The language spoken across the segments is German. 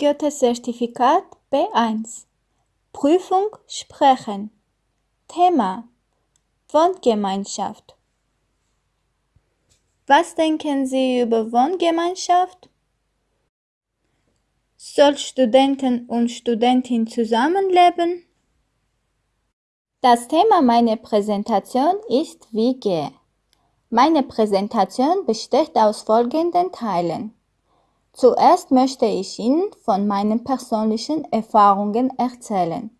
Goethe-Zertifikat B1 Prüfung Sprechen Thema Wohngemeinschaft Was denken Sie über Wohngemeinschaft? Soll Studenten und Studentin zusammenleben? Das Thema meiner Präsentation ist WG. Meine Präsentation besteht aus folgenden Teilen. Zuerst möchte ich Ihnen von meinen persönlichen Erfahrungen erzählen.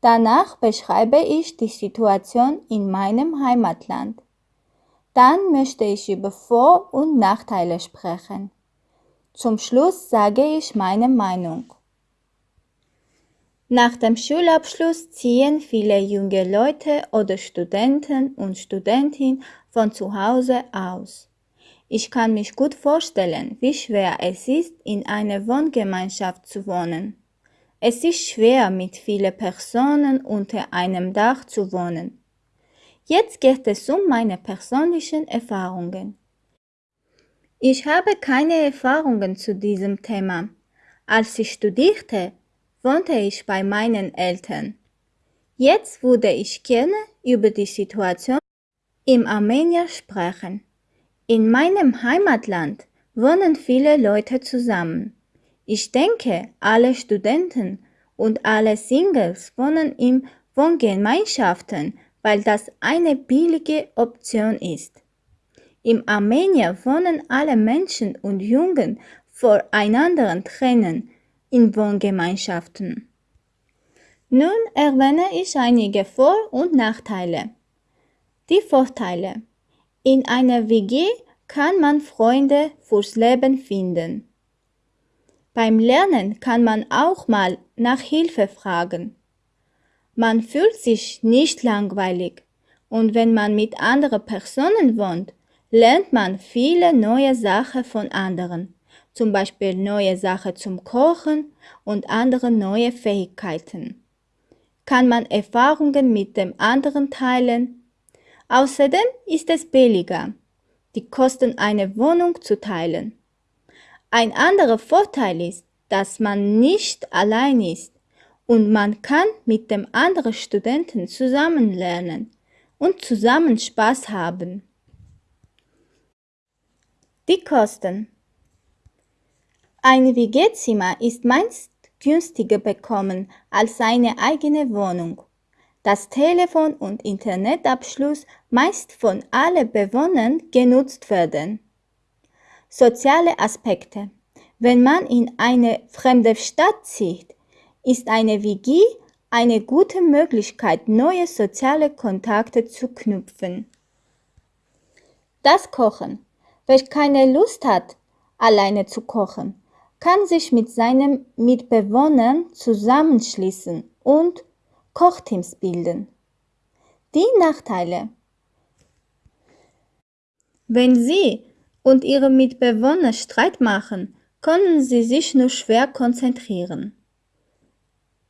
Danach beschreibe ich die Situation in meinem Heimatland. Dann möchte ich über Vor- und Nachteile sprechen. Zum Schluss sage ich meine Meinung. Nach dem Schulabschluss ziehen viele junge Leute oder Studenten und Studentinnen von zu Hause aus. Ich kann mich gut vorstellen, wie schwer es ist, in einer Wohngemeinschaft zu wohnen. Es ist schwer, mit vielen Personen unter einem Dach zu wohnen. Jetzt geht es um meine persönlichen Erfahrungen. Ich habe keine Erfahrungen zu diesem Thema. Als ich studierte, wohnte ich bei meinen Eltern. Jetzt würde ich gerne über die Situation im Armenier sprechen. In meinem Heimatland wohnen viele Leute zusammen. Ich denke, alle Studenten und alle Singles wohnen in Wohngemeinschaften, weil das eine billige Option ist. Im Armenier wohnen alle Menschen und Jungen voreinander trennen in Wohngemeinschaften. Nun erwähne ich einige Vor- und Nachteile. Die Vorteile. In einer WG kann man Freunde fürs Leben finden. Beim Lernen kann man auch mal nach Hilfe fragen. Man fühlt sich nicht langweilig und wenn man mit anderen Personen wohnt, lernt man viele neue Sachen von anderen zum Beispiel neue Sachen zum Kochen und andere neue Fähigkeiten. Kann man Erfahrungen mit dem anderen teilen? Außerdem ist es billiger, die Kosten einer Wohnung zu teilen. Ein anderer Vorteil ist, dass man nicht allein ist und man kann mit dem anderen Studenten zusammen lernen und zusammen Spaß haben. Die Kosten ein WG-Zimmer ist meist günstiger bekommen als eine eigene Wohnung. Das Telefon und Internetabschluss meist von allen Bewohnern genutzt werden. Soziale Aspekte. Wenn man in eine fremde Stadt zieht, ist eine WG eine gute Möglichkeit, neue soziale Kontakte zu knüpfen. Das Kochen. Wer keine Lust hat, alleine zu kochen, kann sich mit seinen Mitbewohnern zusammenschließen und Kochteams bilden. Die Nachteile. Wenn Sie und Ihre Mitbewohner Streit machen, können Sie sich nur schwer konzentrieren.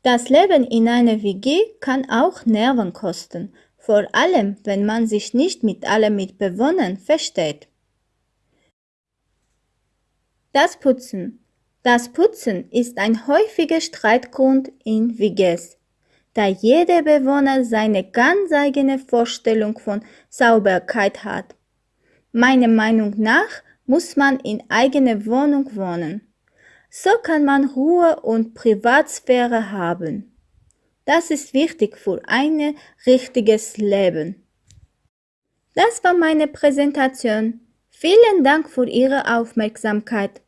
Das Leben in einer WG kann auch Nerven kosten, vor allem wenn man sich nicht mit allen Mitbewohnern versteht. Das Putzen. Das Putzen ist ein häufiger Streitgrund in WGs, da jeder Bewohner seine ganz eigene Vorstellung von Sauberkeit hat. Meiner Meinung nach muss man in eigener Wohnung wohnen. So kann man Ruhe und Privatsphäre haben. Das ist wichtig für ein richtiges Leben. Das war meine Präsentation. Vielen Dank für Ihre Aufmerksamkeit.